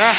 な